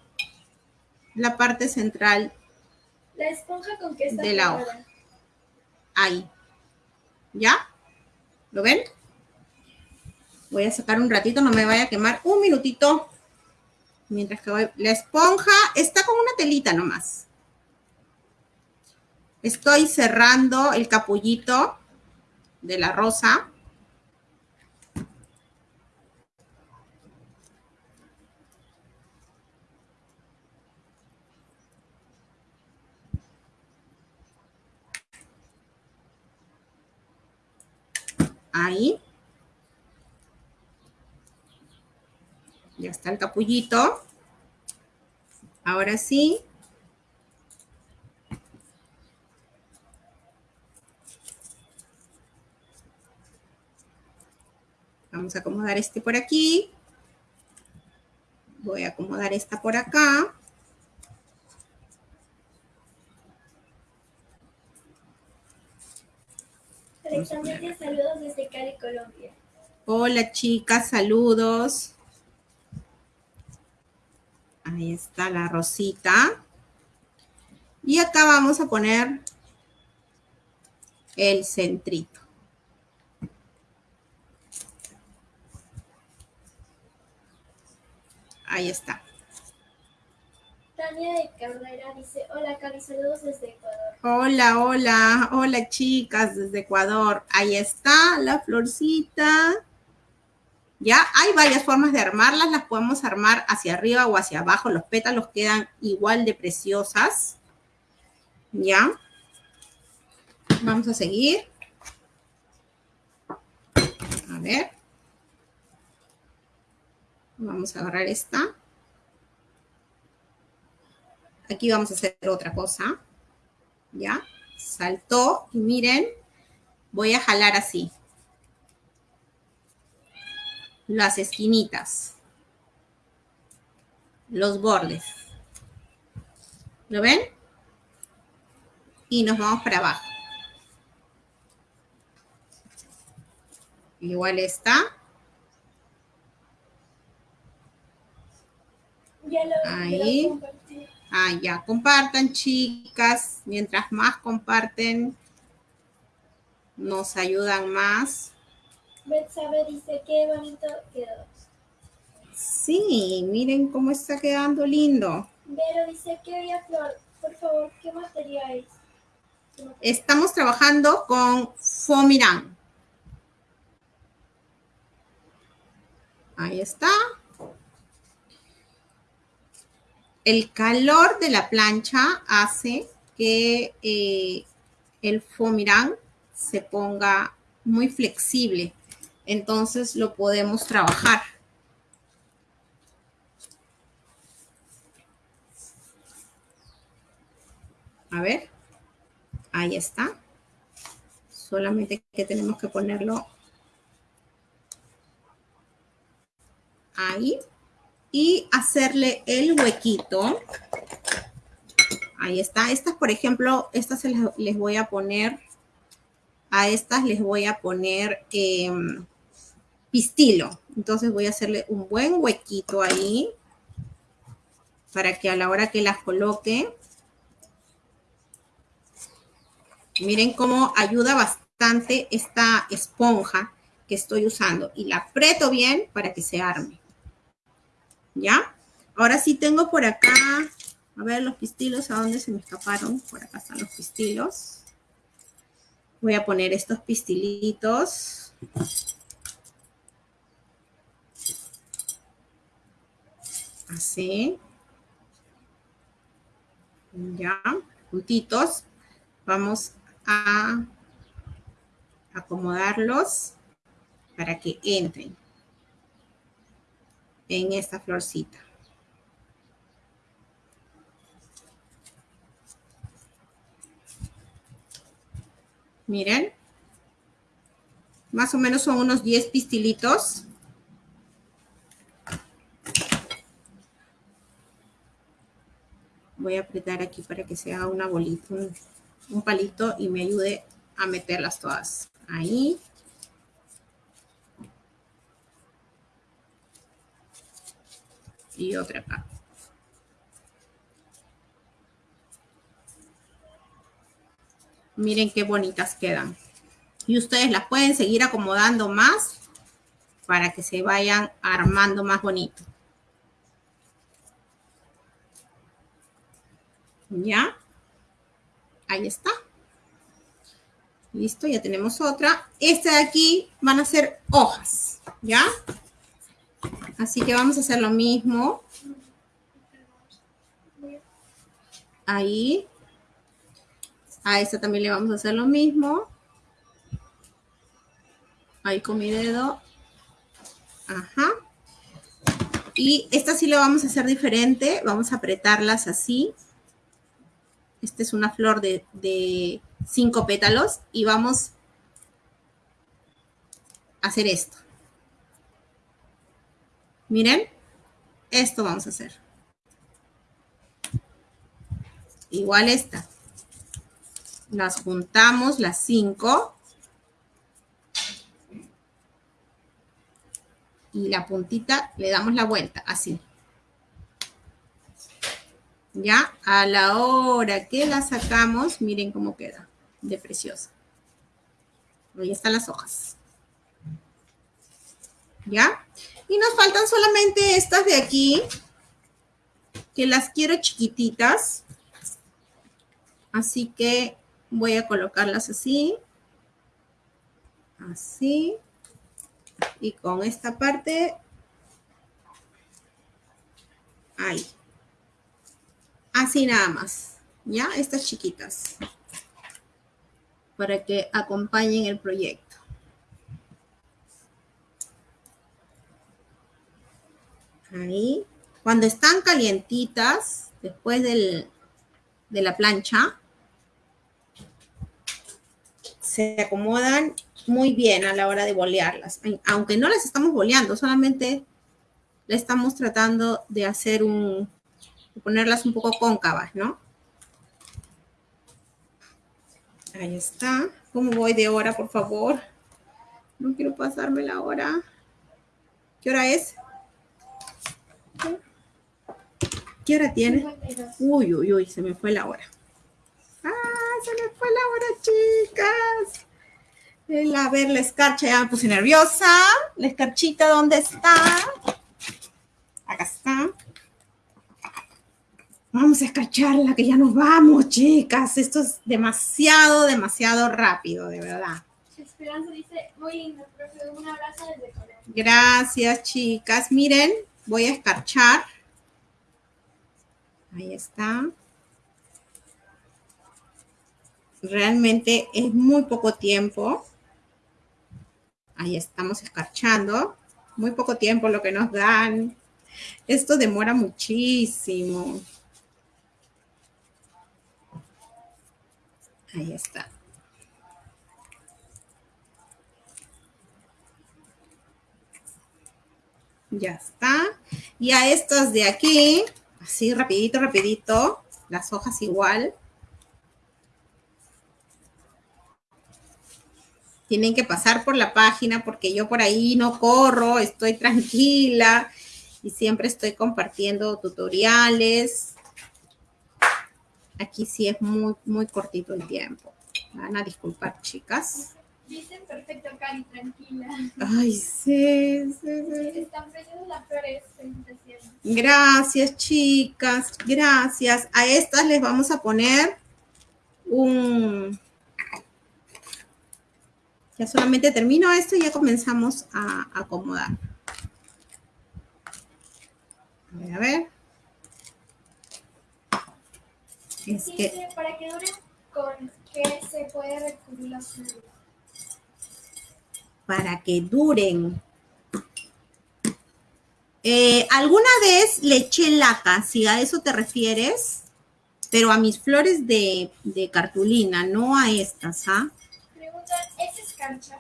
[SPEAKER 1] la parte central
[SPEAKER 2] la esponja con que está
[SPEAKER 1] de la hoja. ahí. ¿Ya? ¿Lo ven? Voy a sacar un ratito, no me vaya a quemar. Un minutito. Mientras que voy. La esponja está con una telita nomás. Estoy cerrando el capullito de la rosa. Ahí. Ya está el capullito. Ahora sí. Vamos a acomodar este por aquí. Voy a acomodar esta por acá.
[SPEAKER 2] Alexandria, saludos desde Cali, Colombia.
[SPEAKER 1] Hola chicas, saludos. Ahí está la rosita. Y acá vamos a poner el centrito. Ahí está.
[SPEAKER 2] Tania de Carrera dice, hola Cari, saludos desde Ecuador.
[SPEAKER 1] Hola, hola, hola chicas desde Ecuador. Ahí está la florcita. Ya hay varias formas de armarlas, las podemos armar hacia arriba o hacia abajo, los pétalos quedan igual de preciosas. Ya. Vamos a seguir. A ver. Vamos a agarrar esta. Aquí vamos a hacer otra cosa. ¿Ya? Saltó y miren, voy a jalar así. Las esquinitas. Los bordes. ¿Lo ven? Y nos vamos para abajo. Igual está. Ahí. Ah, ya, compartan, chicas. Mientras más comparten, nos ayudan más.
[SPEAKER 2] Betsabe dice, qué bonito quedó.
[SPEAKER 1] Sí, miren cómo está quedando lindo.
[SPEAKER 2] Vero dice, qué bella flor. Por favor, ¿qué material es?
[SPEAKER 1] Estamos trabajando con Fomirán. Ahí está. El calor de la plancha hace que eh, el Fomirán se ponga muy flexible. Entonces lo podemos trabajar. A ver. Ahí está. Solamente que tenemos que ponerlo ahí y hacerle el huequito. Ahí está. Estas, por ejemplo, estas les voy a poner, a estas les voy a poner em, pistilo. Entonces voy a hacerle un buen huequito ahí para que a la hora que las coloque, miren cómo ayuda bastante esta esponja que estoy usando y la aprieto bien para que se arme. ¿Ya? Ahora sí tengo por acá, a ver los pistilos, ¿a dónde se me escaparon? Por acá están los pistilos. Voy a poner estos pistilitos. Así. Ya, juntitos. Vamos a acomodarlos para que entren en esta florcita. Miren. Más o menos son unos 10 pistilitos. Voy a apretar aquí para que se haga una bolita, un, un palito y me ayude a meterlas todas. Ahí. y otra acá. Miren qué bonitas quedan. Y ustedes las pueden seguir acomodando más para que se vayan armando más bonito. ¿Ya? Ahí está. Listo, ya tenemos otra. Esta de aquí van a ser hojas, ¿ya? Así que vamos a hacer lo mismo. Ahí. A esta también le vamos a hacer lo mismo. Ahí con mi dedo. Ajá. Y esta sí lo vamos a hacer diferente. Vamos a apretarlas así. Esta es una flor de, cinco pétalos. Y vamos a hacer esto. Miren, esto vamos a hacer. Igual esta. Las juntamos, las cinco. Y la puntita le damos la vuelta, así. Ya, a la hora que la sacamos, miren cómo queda de preciosa. Ahí están las hojas. ¿Ya? Y nos faltan solamente estas de aquí, que las quiero chiquititas. Así que voy a colocarlas así. Así. Y con esta parte. Ahí. Así nada más. ¿Ya? Estas chiquitas. Para que acompañen el proyecto. Ahí. Cuando están calientitas, después de la plancha, se acomodan muy bien a la hora de bolearlas. Aunque no las estamos boleando, solamente le estamos tratando de hacer un, ponerlas un poco cóncavas, ¿no? Ahí está. ¿Cómo voy de hora, por favor? No quiero pasarme la hora. ¿Qué hora es? ¿Qué hora tiene? Uy, uy, uy, se me fue la hora. ¡Ah, se me fue la hora, chicas! El, a ver, la escarcha ya me puse nerviosa. La escarchita, ¿dónde está? Acá está. Vamos a escarcharla, que ya nos vamos, chicas. Esto es demasiado, demasiado rápido, de verdad.
[SPEAKER 2] Esperanza dice, muy lindo, profe, un abrazo desde Corea.
[SPEAKER 1] Gracias, chicas. Miren, voy a escarchar. Ahí está. Realmente es muy poco tiempo. Ahí estamos escarchando. Muy poco tiempo lo que nos dan. Esto demora muchísimo. Ahí está. Ya está. Y a estas de aquí, así rapidito, rapidito, las hojas igual. Tienen que pasar por la página porque yo por ahí no corro, estoy tranquila y siempre estoy compartiendo tutoriales. Aquí sí es muy, muy cortito el tiempo. Van a disculpar, chicas.
[SPEAKER 2] Dicen perfecto, Cari, tranquila.
[SPEAKER 1] Ay, sí, sí, sí.
[SPEAKER 2] Están las flores.
[SPEAKER 1] Gracias, chicas. Gracias. A estas les vamos a poner un... Ya solamente termino esto y ya comenzamos a acomodar. A ver, a ver. Es que...
[SPEAKER 2] Dice, para que duren, ¿con qué se puede recubrir las flores?
[SPEAKER 1] para que duren. Eh, alguna vez le eché laca, si a eso te refieres, pero a mis flores de, de cartulina, no a estas, ¿ah?
[SPEAKER 2] Preguntan, ¿es escarcha?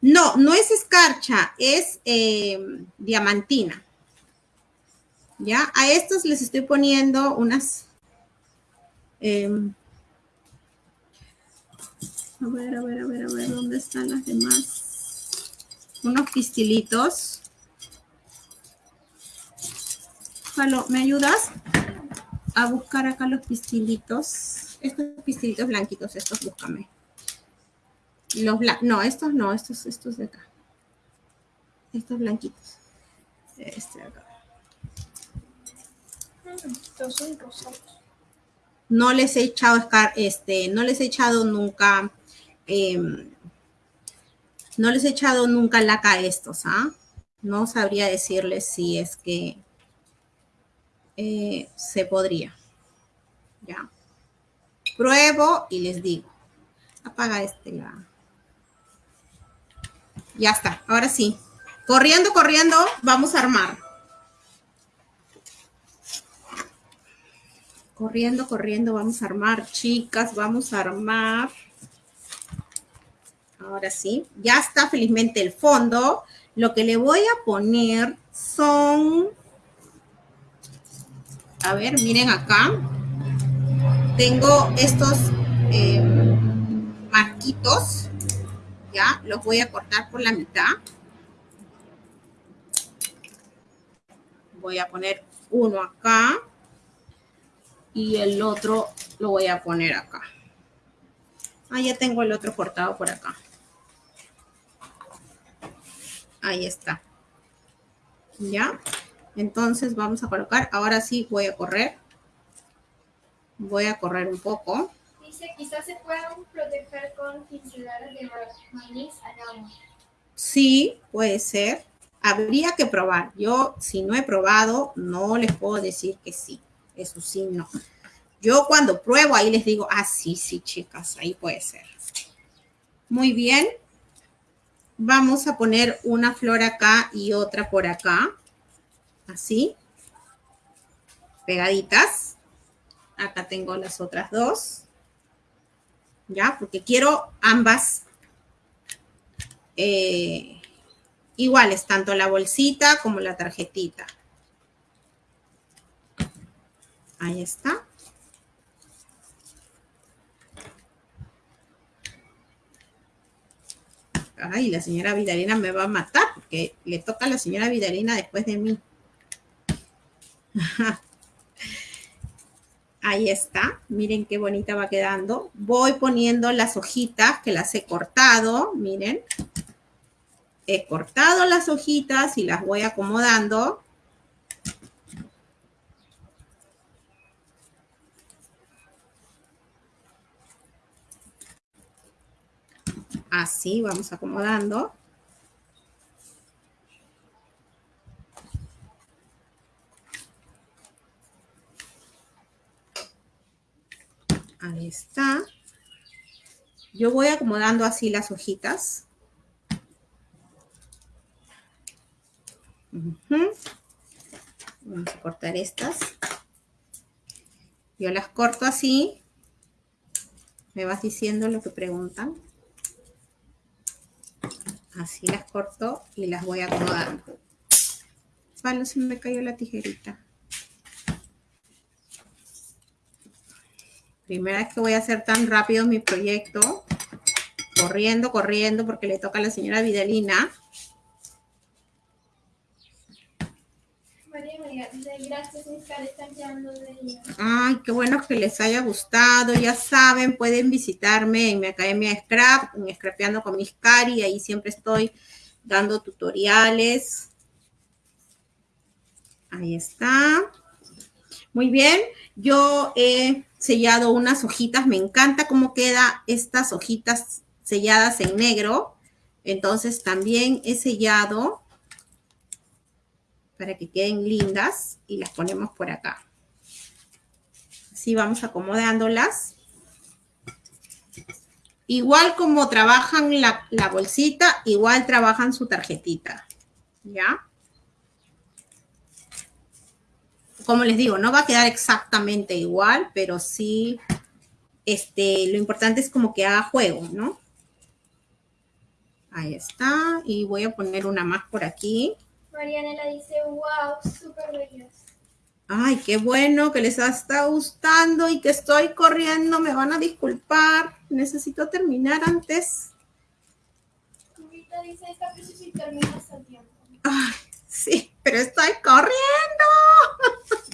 [SPEAKER 1] No, no es escarcha, es eh, diamantina. ¿Ya? A estas les estoy poniendo unas... em, a ver, a ver, a ver, a ver, ¿dónde están las demás? Unos pistilitos. Jalo, ¿me ayudas? A buscar acá los pistilitos. estos pistilitos blanquitos, estos búscame. Los no, estos no, estos, estos de acá. Estos blanquitos. Este de acá.
[SPEAKER 2] Estos son rosados.
[SPEAKER 1] No les he echado, este, no les he echado nunca, em, no les he echado nunca laca a estos, ¿ah? No sabría decirles si es que eh, se podría. Ya. Pruebo y les digo. Apaga este. Ya está, ahora sí. Corriendo, corriendo, vamos a armar. Corriendo, corriendo, vamos a armar, chicas, vamos a armar. Ahora sí, ya está felizmente el fondo. Lo que le voy a poner son, a ver, miren acá. Tengo estos eh, marquitos, ya, los voy a cortar por la mitad. Voy a poner uno acá y el otro lo voy a poner acá. Ah, ya tengo el otro cortado por acá. Ahí está. ¿Ya? Entonces vamos a colocar, ahora sí voy a correr. Voy a correr un poco.
[SPEAKER 2] Dice, quizás se puedan proteger con pinceladas de maíz al.
[SPEAKER 1] Sí, puede ser. Habría que probar. Yo, si no he probado, no les puedo decir que sí. Eso sí, no. Yo cuando pruebo, ahí les digo, ah, sí, sí, chicas, ahí puede ser. Muy bien vamos a poner una flor acá y otra por acá. Así. Pegaditas. Acá tengo las otras dos. ¿Ya? Porque quiero ambas eh, iguales, tanto la bolsita como la tarjetita. Ahí está. ay, la señora Vidalina me va a matar porque le toca a la señora Vidalina después de mí. Ahí está, miren qué bonita va quedando. Voy poniendo las hojitas que las he cortado, miren. He cortado las hojitas y las voy acomodando. Así vamos acomodando. Ahí está. Yo voy acomodando así las hojitas. Vamos a cortar estas. Yo las corto así. Me vas diciendo lo que preguntan. Así las corto y las voy acomodando. Vale, se me cayó la tijerita. Primera vez que voy a hacer tan rápido mi proyecto. Corriendo, corriendo, porque le toca a la señora Vidalina.
[SPEAKER 2] Gracias,
[SPEAKER 1] Ay, qué bueno que les haya gustado. Ya saben, pueden visitarme en mi academia Scrap, en Scrapeando con mis cari. Ahí siempre estoy dando tutoriales. Ahí está. Muy bien. Yo he sellado unas hojitas. Me encanta cómo queda estas hojitas selladas en negro. Entonces también he sellado para que queden lindas y las ponemos por acá. Así vamos acomodándolas. Igual como trabajan la, la bolsita, igual trabajan su tarjetita. ¿Ya? Como les digo, no va a quedar exactamente igual, pero sí, este, lo importante es como que haga juego, ¿no? Ahí está. Y voy a poner una más por aquí.
[SPEAKER 2] Marianela dice, wow, súper bellas.
[SPEAKER 1] Ay, qué bueno que les está gustando y que estoy corriendo. Me van a disculpar. Necesito terminar antes.
[SPEAKER 2] dice, esta termina hasta tiempo.
[SPEAKER 1] Ay, sí. pero estoy corriendo.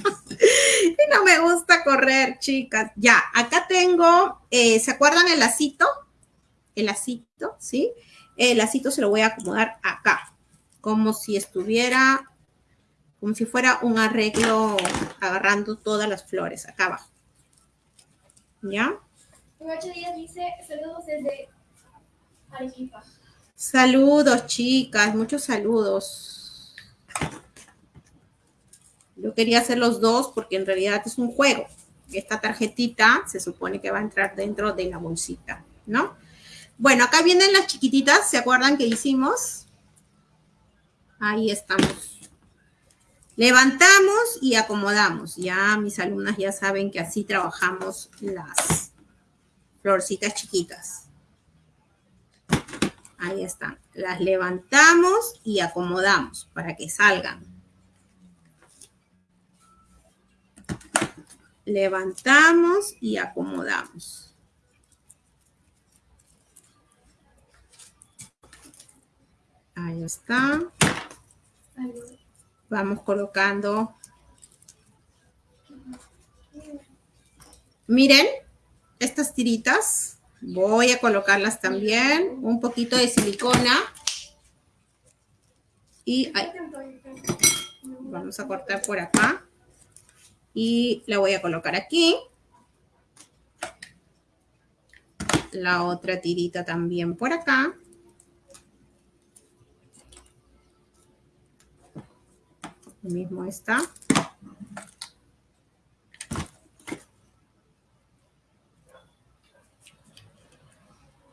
[SPEAKER 1] y no me gusta correr, chicas. Ya, acá tengo, eh, ¿se acuerdan el lacito? El lacito, ¿sí? El lacito se lo voy a acomodar acá, como si estuviera, como si fuera un arreglo agarrando todas las flores acá abajo. ¿Ya?
[SPEAKER 2] ocho días dice, saludos desde Arequipa.
[SPEAKER 1] Saludos, chicas, muchos saludos. Yo quería hacer los dos porque en realidad es un juego. Esta tarjetita se supone que va a entrar dentro de la bolsita, ¿no? Bueno, acá vienen las chiquititas, ¿se acuerdan que hicimos? Ahí estamos. Levantamos y acomodamos. Ya mis alumnas ya saben que así trabajamos las florcitas chiquitas. Ahí están. Las levantamos y acomodamos para que salgan. Levantamos y acomodamos. Ahí está. Vamos colocando. Miren, estas tiritas Voy a colocarlas también, un poquito de silicona. Y vamos a cortar por acá. Y la voy a colocar aquí. La otra tirita también por acá. Mismo está.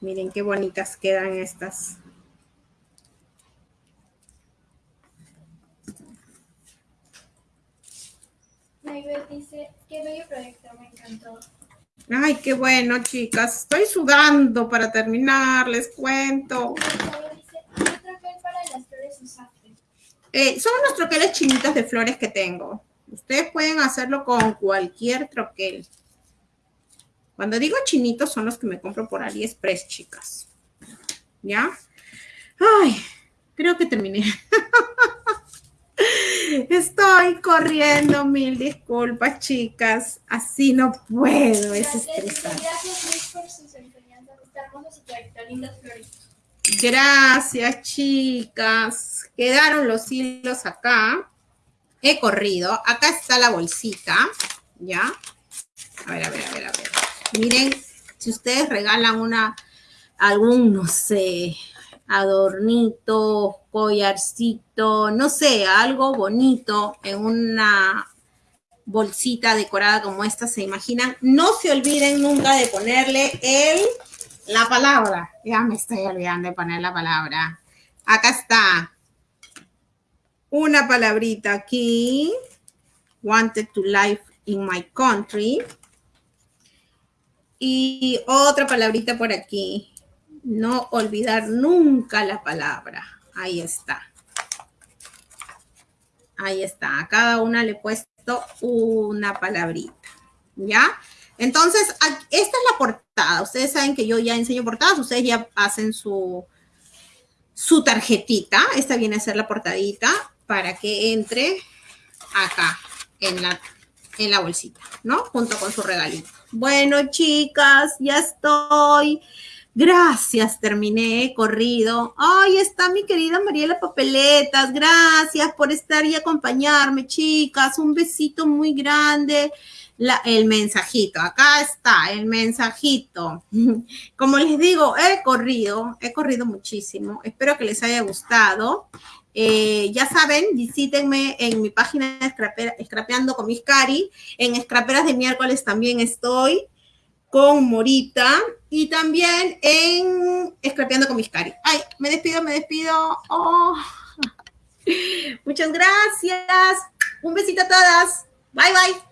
[SPEAKER 1] Miren qué bonitas quedan estas.
[SPEAKER 2] dice, qué bello proyecto, me encantó.
[SPEAKER 1] Ay, qué bueno, chicas. Estoy sudando para terminar, les cuento. Eh, son unos troqueles chinitos de flores que tengo. Ustedes pueden hacerlo con cualquier troquel. Cuando digo chinitos son los que me compro por AliExpress, chicas. ¿Ya? Ay, creo que terminé. Estoy corriendo, mil disculpas, chicas. Así no puedo, es estresante. Gracias, por sus enseñanzas. Gracias, chicas. Quedaron los hilos acá. He corrido. Acá está la bolsita. ¿Ya? A ver, a ver, a ver, a ver. Miren, si ustedes regalan una, algún, no sé, adornito, collarcito, no sé, algo bonito en una bolsita decorada como esta, ¿se imaginan? No se olviden nunca de ponerle el, la palabra. Ya me estoy olvidando de poner la palabra. Acá está. Una palabrita aquí. Wanted to live in my country. Y otra palabrita por aquí. No olvidar nunca la palabra. Ahí está. Ahí está. A cada una le he puesto una palabrita. ¿Ya? Entonces, esta es la portada. Ustedes saben que yo ya enseño portadas. Ustedes ya hacen su, su tarjetita. Esta viene a ser la portadita para que entre acá en la, en la bolsita, ¿no? Junto con su regalito. Bueno, chicas, ya estoy. Gracias, terminé, corrido. Ay, está mi querida Mariela Papeletas. Gracias por estar y acompañarme, chicas. Un besito muy grande. La, el mensajito, acá está el mensajito. Como les digo, he corrido, he corrido muchísimo. Espero que les haya gustado. Eh, ya saben, visítenme en mi página Scrapeando con mis cari. En Scraperas de miércoles también estoy con Morita y también en Scrapeando con mis cari. Ay, me despido, me despido. Oh. Muchas gracias. Un besito a todas. Bye, bye.